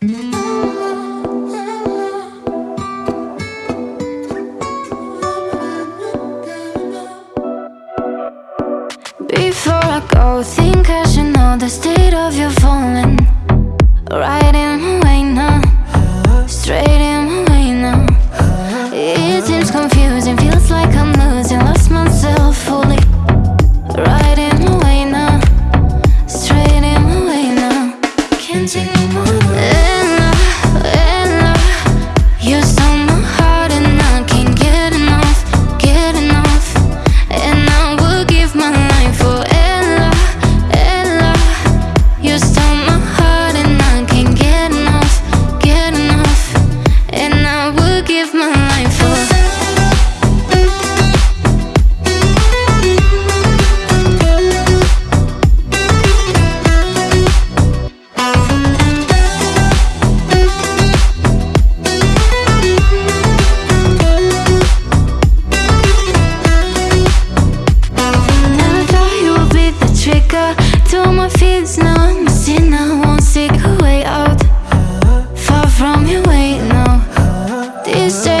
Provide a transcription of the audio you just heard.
Before I go, think I should know the state of your falling. Riding my feet now Missing I won't seek a way out. Far from your way now These days